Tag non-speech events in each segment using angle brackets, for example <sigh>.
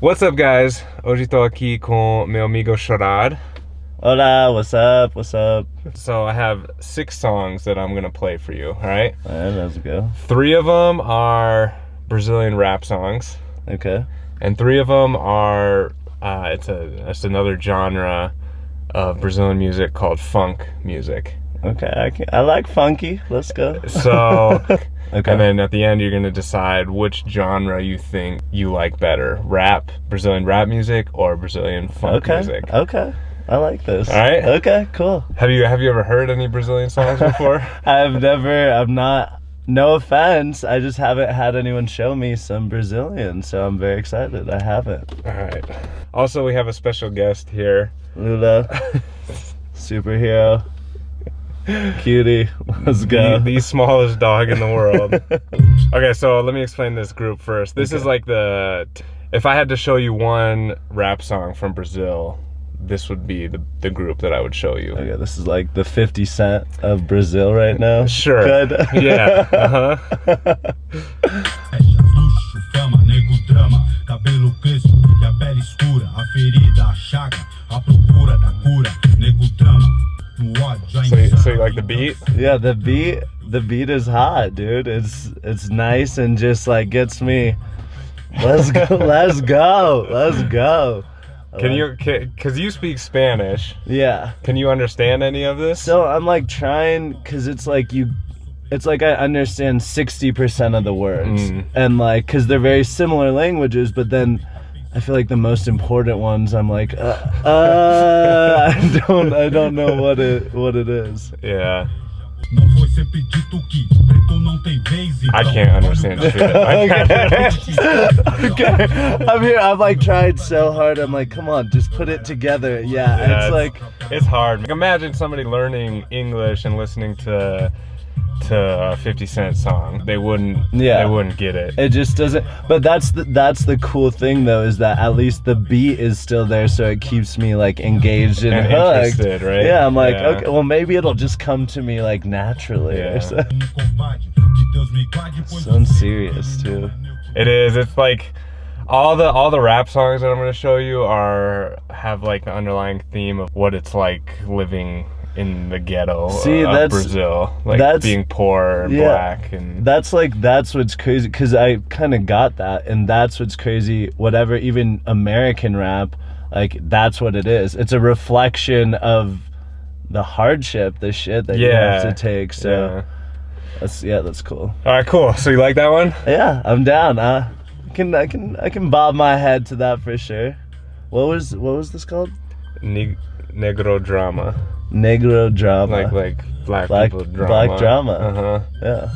What's up, guys? Hoje estou aqui com meu amigo Sharad. Hola, what's up? What's up? So I have six songs that I'm gonna play for you. All right. All right, let's go. Three of them are Brazilian rap songs, Okay. and three of them are uh, it's a it's another genre of Brazilian music called funk music. Okay. I, can, I like funky. Let's go. So, <laughs> Okay. and then at the end, you're gonna decide which genre you think you like better: rap, Brazilian rap music, or Brazilian funk okay. music. Okay. I like this. All right. Okay. Cool. Have you have you ever heard any Brazilian songs before? <laughs> I've never. I'm not. No offense. I just haven't had anyone show me some Brazilian, so I'm very excited. I haven't. All right. Also, we have a special guest here. Lula, <laughs> superhero, cutie. Let's go. The, the smallest dog in the world. <laughs> okay, so let me explain this group first. This is like the if I had to show you one rap song from Brazil, this would be the the group that I would show you. Okay, this is like the 50 Cent of Brazil right now. Sure. Good. Yeah. Uh-huh. <laughs> the <laughs> beat? Yeah, the beat the beat is hot, dude. It's it's nice and just like gets me. Let's go, <laughs> let's go, let's go. Can you cuz you speak Spanish. Yeah. Can you understand any of this? So I'm like trying because it's like you, it's like I understand sixty percent of the words, Mm. and like because they're very similar languages, but then. I feel like the most important ones. I'm like, uh, uh, I don't, I don't know what it, what it is. yeah. Não foi sempre dito que preto não tem vez, I can't understand olha o shit. okay. <laughs> okay. I'm here. I've like tried so hard. I'm like, come on, just put it together. Yeah, Yeah, it's like, it's hard. Like, imagine somebody learning English and listening to to a 50 Cent song. They wouldn't. Yeah. They wouldn't get it. it just doesn't. But that's the that's the cool thing though is that at least the beat is still there, so it keeps me like engaged and, And hooked. interested, right? Yeah, I'm like, Yeah. okay, well maybe it'll just come to me like naturally. Yeah. Or so. Covarde, que Deus me guarde, pois Sounds você serious too. It is. It's like all the all the rap songs that I'm going to show you are have like the underlying theme of what it's like living in the ghetto See, of that's- Brazil, like that's- being poor and yeah. black and That's like that's what's crazy because I kind of got that, and that's what's crazy. Whatever, even American rap, like that's what it is. It's a reflection of the hardship, the shit that you have Yeah. to take. So yeah. that's yeah, that's cool. All right, cool. So you like that one? Yeah, I'm down. Uh, I can I can I can bob my head to that for sure. What was what was this called? Neg- negro drama, Negro drama. like like black, Black- people drama. black drama. Uh huh. yeah.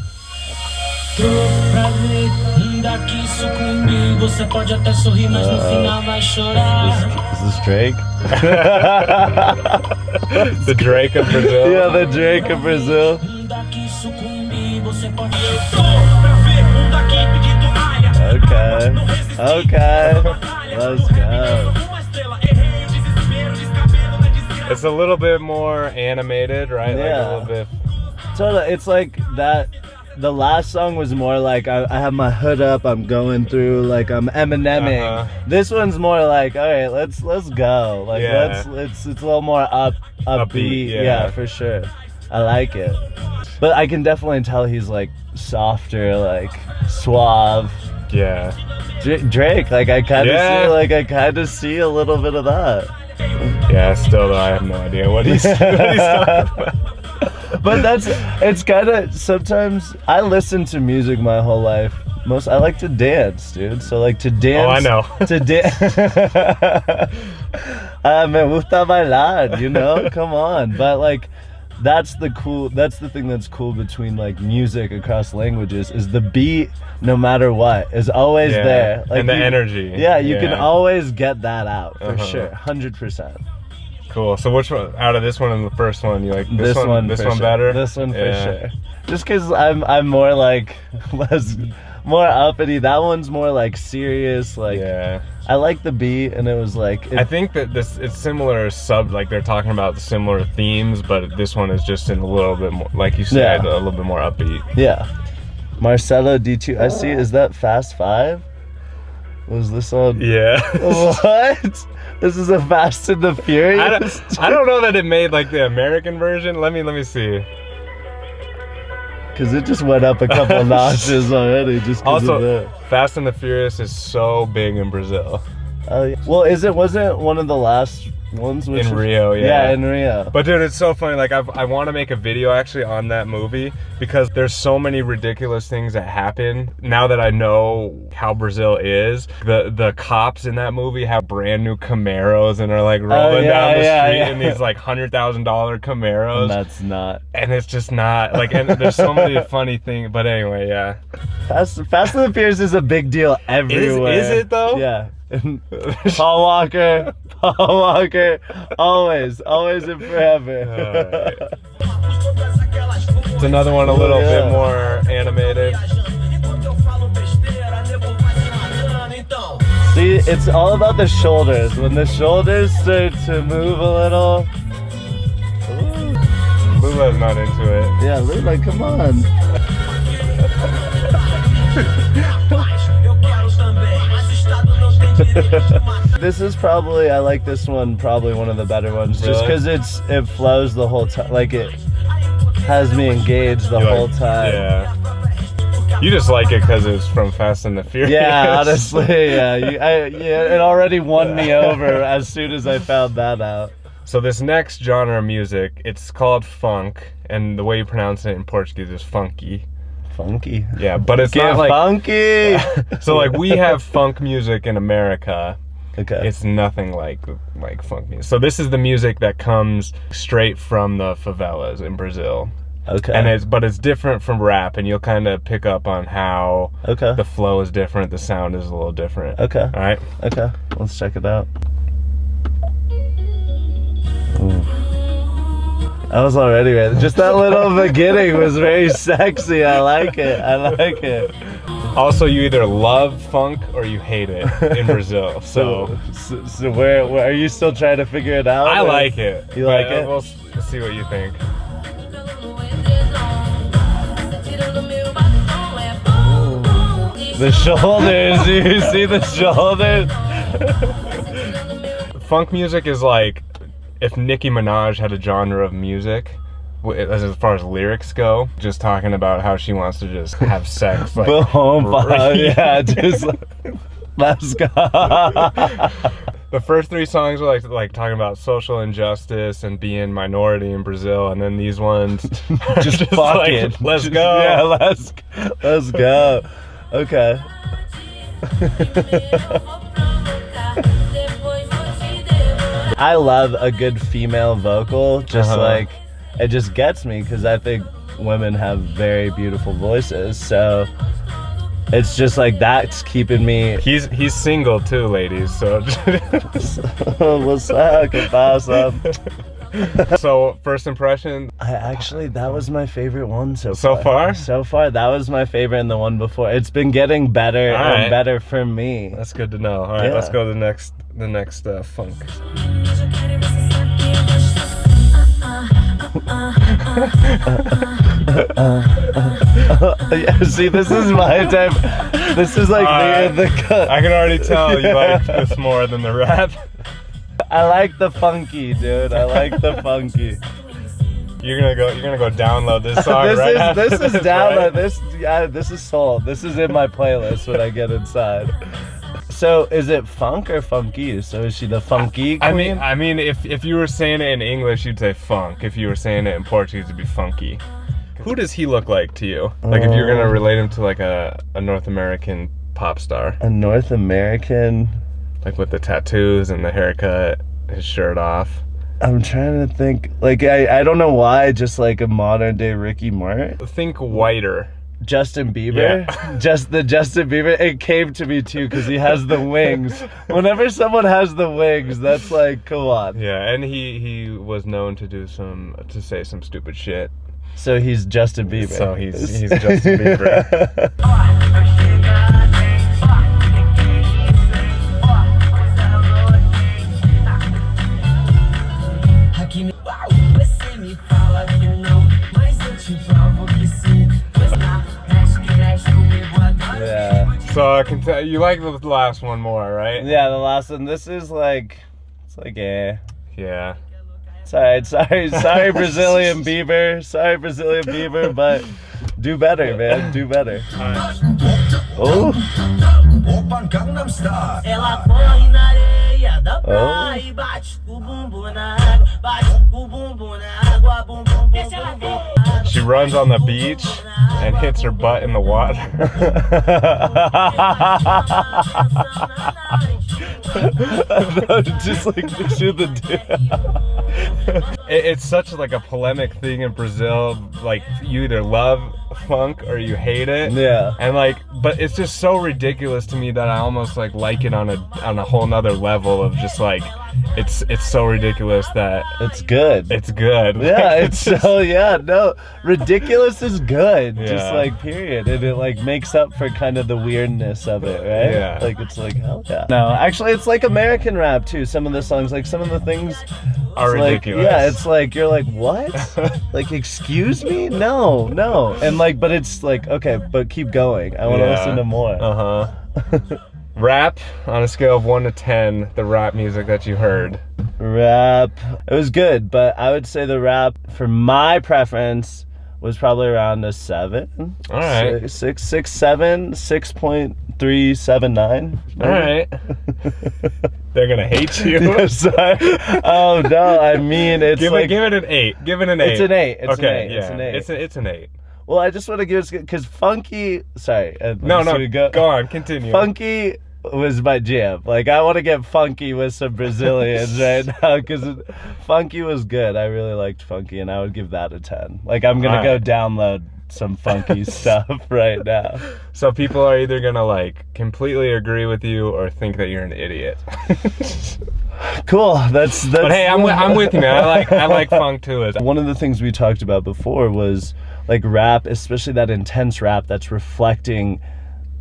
Tô pra ver, daqui sucumbir. Você pode até sorrir, mas no final vai chorar. Is this Drake? <laughs> the Drake of Brazil. yeah, the Drake of Brazil. Daqui sucumbir, você pode. Tô pra ver daqui pedindo área. Okay. Okay. Let's go. It's a little bit more animated, right? Like Yeah. a little bit. Totally. It's like that. The last song was more like I, I have my hood up. I'm going through like I'm Emineming. Uh-huh. This one's more like all right. Let's let's go. Like Yeah. let's it's it's a little more up upbeat. Upbeat, yeah. yeah. for sure. I like it. But I can definitely tell he's like softer, like suave. Yeah. Dra- Drake, like I kind of Yeah. see, like I kind of see a little bit of that. Yeah. Still, though, I have no idea what he's, what he's talking <laughs> about. but that's it's kind of sometimes I listen to music my whole life. Most I like to dance, dude. So like to dance. Oh, I know. <laughs> To dance. <laughs> ah, me gusta bailar. You know, come on. But like, that's the cool. That's the thing that's cool between like music across languages is the beat. No matter what, is always Yeah. there. Like and the you- energy. Yeah, you can always get that out for Uh-huh. sure, hundred percent. Cool. So which one out of this one and the first one you like? This, one, This for one sure. better. This one for Yeah. sure. Just because I'm I'm more like <laughs> less more uppity. That one's more like serious. Like Yeah. I like the beat, and it was like it, I think that this it's similar sub like they're talking about similar themes, but this one is just in a little bit more like you said, Yeah. a little bit more upbeat. yeah. Marcelo D2. I see. Is that Fast Five? Was this on? Yeah. <laughs> What? This is a Fast and the I Furious. don't, I don't know that it made like the American version. Let me let me see. Because it just went up a couple <laughs> notches already. Just Also, that. Fast and the Furious is so big in Brazil. Oh, yeah. Well, is it wasn't one of the last ones which In Rio, yeah. Yeah, in Rio. But dude, it's so funny. Like I've, I want to make a video actually on that movie because there's so many ridiculous things that happen. Now that I know how Brazil is, the the cops in that movie have brand new Camaros and are like oh, rolling Oh, yeah, down the yeah, street in these like hundred thousand dollar Camaros, And that's not and it's just not like. And there's so many <laughs> funny things. But anyway, yeah. Fast. Fast and the Furious is a big deal everywhere. is it though? Yeah. <laughs> Paul Walker, Paul Walker, always, always and forever. <laughs> It's another one a little Yeah. bit more animated. See, it's all about the shoulders. When the shoulders start to move a little, Lula's not into it. yeah, Lula, come on. <laughs> <laughs> This is probably I like this one probably one of the better ones just because it's it flows the whole time like it has me engaged the You whole like- time. Yeah. You just like it because it's from Fast and the Furious. Yeah, honestly, yeah, you, I, yeah, it already won me over as soon as I found that out. So this next genre of music, it's called funk, and the way you pronounce it in Portuguese is funky. Funky, Yeah, but it's get not like funky. <laughs> so like we have funk music in America. okay, It's nothing like like funk music. So this is the music that comes straight from the favelas in Brazil. okay, And it's but it's different from rap and you'll kind of pick up on how okay, the flow is different, the sound is a little different. okay, All right? okay. Let's check it out. I was already ready. Just that little <laughs> beginning was very sexy. I like it. I like it. Also, you either love funk or you hate it in Brazil. <laughs> So so, so where, where are you still trying to figure it out? I or- like it. You like it? We'll see what you think. The shoulders, <laughs> you see the shoulders? Funk music is like if Nicki Minaj had a genre of music. As as far as lyrics go, just talking about how she wants to just have sex, <laughs> like Boom, <laughs> r- yeah, just <laughs> let's go. the first three songs were like like talking about social injustice and being minority in Brazil, and then these ones are just like, fucking. let's Just- go. Yeah, let's let's go. Okay. I love a good female vocal. Just Uh-huh. like it just gets me because I think women have very beautiful voices. So it's just like that's keeping me. He's he's single too, ladies. So <laughs> What's up? ¿Qué pasa? <laughs> so first impression, I actually that was my favorite one so So far. far? So far, that was my favorite, and the one before. It's been getting better right. and better for me. that's good to know. All right, Yeah. let's go to the next the next uh, funk. Yeah, see, this is my type. This is like Alright. the, the cut. I can already tell you <laughs> like this more than the rap. I like the funky, dude. I like the funky. You're gonna go. You're gonna go download this song this right is after this is this, down. right? This yeah, this is soul. This is in my playlist when I get inside. So is it funk or funky? So is she the funky queen? I mean, I mean, if if you were saying it in English, you'd say funk. If you were saying it in Portuguese, it'd be funky. Who does he look like to you? Like if you're gonna Um, relate him to like a, a North American pop star, a North American. like with the tattoos and the haircut, his shirt off. I'm trying to think. Like I, I don't know why. Just like a modern day Ricky Martin, Think whiter. Justin Bieber. Yeah. <laughs> Just the Justin Bieber. It came to me too because he has the wings. <laughs> Whenever someone has the wings, that's like, come on. Yeah, and he he was known to do some to say some stupid shit. So he's Justin Bieber. So he's he's <laughs> Justin Bieber. Yeah. I can tell you like the last one more, right? Yeah, the last one. This is like, it's like eh. Yeah. Sorry, sorry, <laughs> sorry, Brazilian Bieber. Sorry, Brazilian Bieber, but do better, man. Do better. Oh, da Oh. praia e bate o bumbum na água, bate o bumbum na água, bum bum bum bum bum. She runs on the beach and hits her butt in the water. just like shoot the dude. It- it's such like a polemic thing in Brazil. Like you either love funk or you hate it. Yeah. And like, but it's just so ridiculous to me that I almost like like it on a on a whole nother level of just like, it's it's so ridiculous that It's good. it's good. yeah, <laughs> it's so <laughs> yeah, no, ridiculous is good. Just like period, and it like makes up for kind of the weirdness of it, right? Yeah. like it's like hell yeah. No, actually, it's like American rap too. Some of the songs, like some of the things, are it's like, ridiculous. yeah, it's like you're like what? <laughs> like excuse me? No, no, and like, but it's like okay, but keep going. I want to Yeah. listen to more. Uh huh. rap on a scale of one to ten, the rap music that you heard. Rap. It was good, but I would say the rap for my preference was probably around a seven. All right. Six, six, six, seven, six point three seven nine. All right. <laughs> They're gonna hate you. <laughs> Yeah, sorry. Oh no, I mean it's give like it, give it an eight. Give it an eight. It's an eight, it's an okay, eight, yeah, it's an eight. It's, a, it's an eight. Well, I just want to give it because funky. Sorry, uh, No, no, we go, on, continue. Funky was my jam. Like I want to get funky with some Brazilians <laughs> right now because funky was good. I really liked funky, and I would give that a ten. Like I'm gonna go Alright. download some funky <laughs> stuff right now. So people are either gonna like completely agree with you or think that you're an idiot. <laughs> Cool. That's that's. but hey, I'm, I'm with you, man. I like I like <laughs> funk too. One of the things we talked about before was like rap, especially that intense rap that's reflecting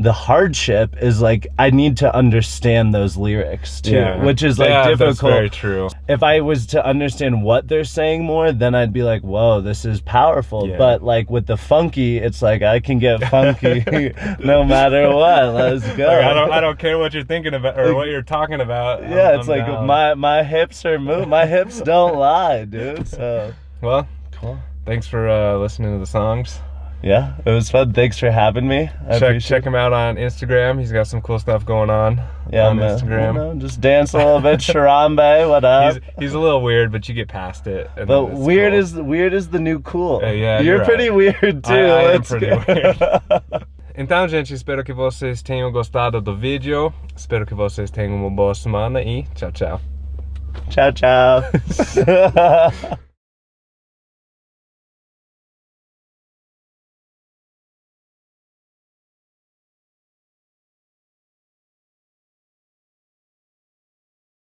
the hardship is like I need to understand those lyrics too, Yeah. which is like Yeah, difficult. That's very true. if I was to understand what they're saying more, then I'd be like, whoa, this is powerful. Yeah. But like with the funky, it's like I can get funky <laughs> no matter what. Let's go. Like, I don't I don't care what you're thinking about or what you're talking about. I'm- yeah, it's I'm like down. my my hips are move. My hips don't lie, dude. So Well, cool. thanks for uh, listening to the songs. Yeah, it was fun. Thanks for having me. I check check him out on Instagram. He's got some cool stuff going on Yeah, on man. Instagram. You know, just dance a little bit, <laughs> Sharambe. What up? He's, he's a little weird, but you get past it. and but weird cool. is weird is the new cool. Uh, yeah, you're, you're pretty weird too. I- I am pretty weird. <laughs> Então, gente, espero que vocês tenham gostado do vídeo. Espero que vocês tenham uma boa semana e tchau, tchau. ciao, ciao. <laughs>